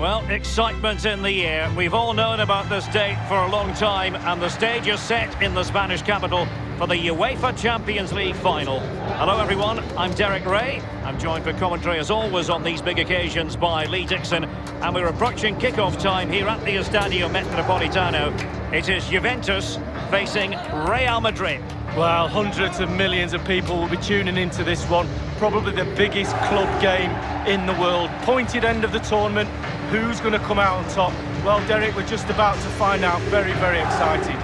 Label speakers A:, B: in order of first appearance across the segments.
A: Well, excitement in the air. We've all known about this date for a long time, and the stage is set in the Spanish capital for the UEFA Champions League final. Hello, everyone. I'm Derek Rae. I'm joined for commentary, as always, on these big occasions by Lee Dixon, and we're approaching kick-off time here at the Estadio Metropolitano. It is Juventus facing Real Madrid.
B: Well, hundreds of millions of people will be tuning into this one. Probably the biggest club game in the world. Pointed end of the tournament. Who's going to come out on top? Well, Derek, we're just about to find out. Very, very excited.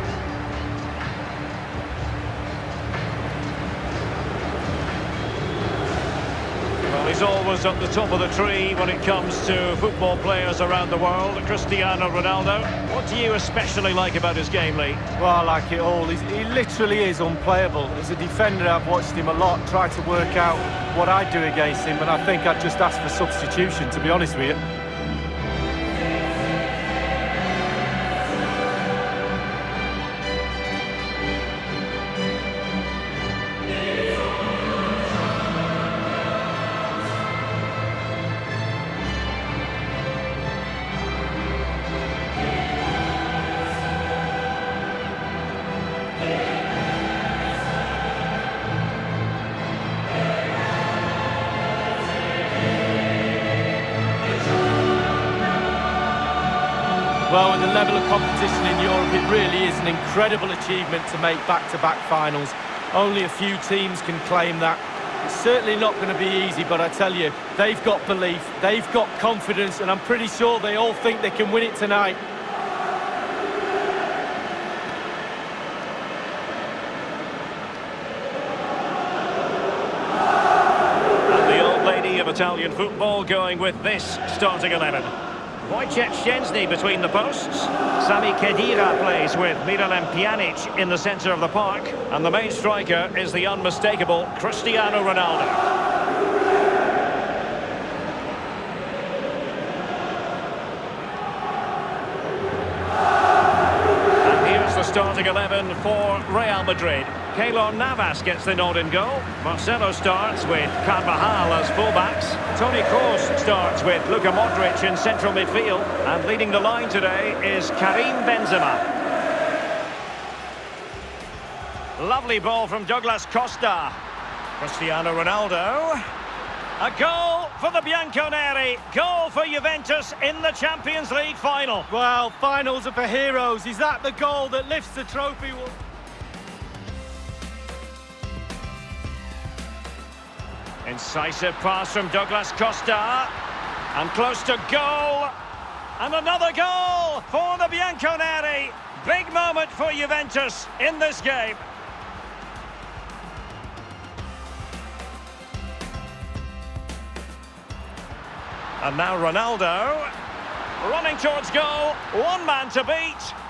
A: Well, he's always at the top of the tree when it comes to football players around the world. Cristiano Ronaldo. What do you especially like about his game, Lee?
B: Well, I like it all. He's, he literally is unplayable. As a defender, I've watched him a lot, try to work out what I'd do against him, and I think I'd just ask for substitution, to be honest with you. Well, with the level of competition in Europe, it really is an incredible achievement to make back-to-back -back finals. Only a few teams can claim that. It's certainly not going to be easy, but I tell you, they've got belief, they've got confidence, and I'm pretty sure they all think they can win it tonight.
A: And the old lady of Italian football going with this starting 11. Wojciech Szczęsny between the posts. Sami Khedira plays with Miralem Pjanic in the centre of the park. And the main striker is the unmistakable Cristiano Ronaldo. And here's the starting 11 for Real Madrid. Keylor Navas gets the nod in goal. Marcelo starts with Carvajal as fullbacks. Toni Kroos starts with Luka Modric in central midfield. And leading the line today is Karim Benzema. Lovely ball from Douglas Costa. Cristiano Ronaldo. A goal for the Bianconeri. Goal for Juventus in the Champions League final.
B: Well, finals are for heroes. Is that the goal that lifts the trophy?
A: Incisive pass from Douglas Costa. And close to goal. And another goal for the Bianconeri. Big moment for Juventus in this game. And now Ronaldo. Running towards goal. One man to beat.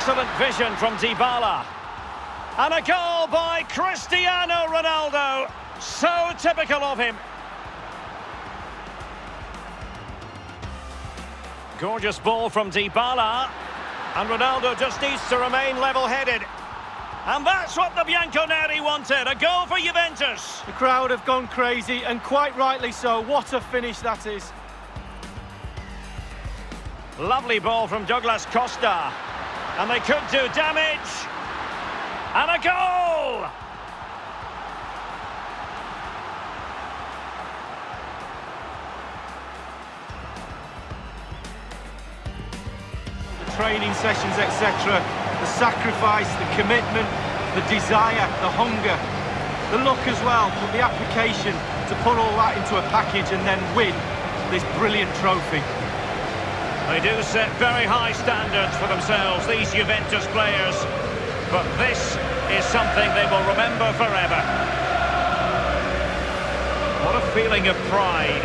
A: Excellent vision from Dybala. And a goal by Cristiano Ronaldo. So typical of him. Gorgeous ball from Dybala. And Ronaldo just needs to remain level-headed. And that's what the Bianconeri wanted, a goal for Juventus.
B: The crowd have gone crazy, and quite rightly so. What a finish that is.
A: Lovely ball from Douglas Costa. And they could do damage. And a goal!
B: The training sessions, etc. The sacrifice, the commitment, the desire, the hunger, the look as well, but the application to put all that into a package and then win this brilliant trophy.
A: They do set very high standards for themselves, these Juventus players. But this is something they will remember forever. What a feeling of pride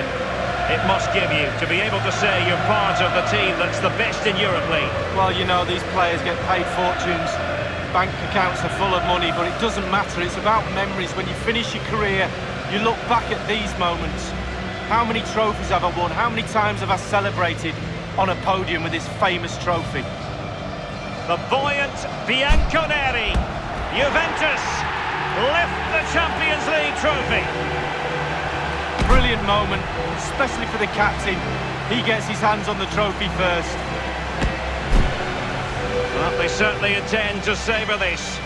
A: it must give you to be able to say you're part of the team that's the best in Europe League.
B: Well, you know, these players get paid fortunes. Bank accounts are full of money, but it doesn't matter. It's about memories. When you finish your career, you look back at these moments. How many trophies have I won? How many times have I celebrated? On a podium with his famous trophy.
A: The buoyant Bianconeri. Juventus lift the Champions League trophy.
B: Brilliant moment, especially for the captain. He gets his hands on the trophy first.
A: Well, they certainly intend to savour this.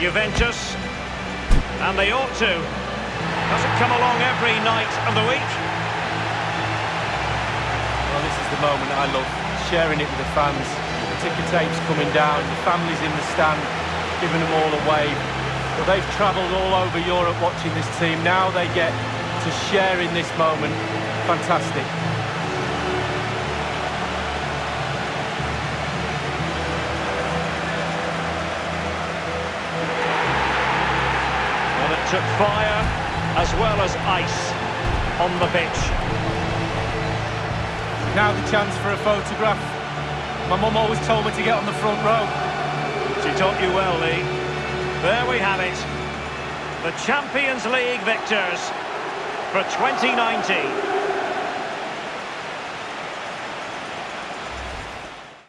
A: Juventus, and they ought to. Doesn't come along every night of the week.
B: The moment I love, sharing it with the fans. The ticker tape's coming down, the families in the stand, giving them all a wave. Well, they've travelled all over Europe watching this team. Now they get to share in this moment. Fantastic.
A: Well, it took fire as well as ice on the pitch.
B: Now the chance for a photograph. My mum always told me to get on the front row.
A: She taught you well, Lee. There we have it. The Champions League victors for 2019.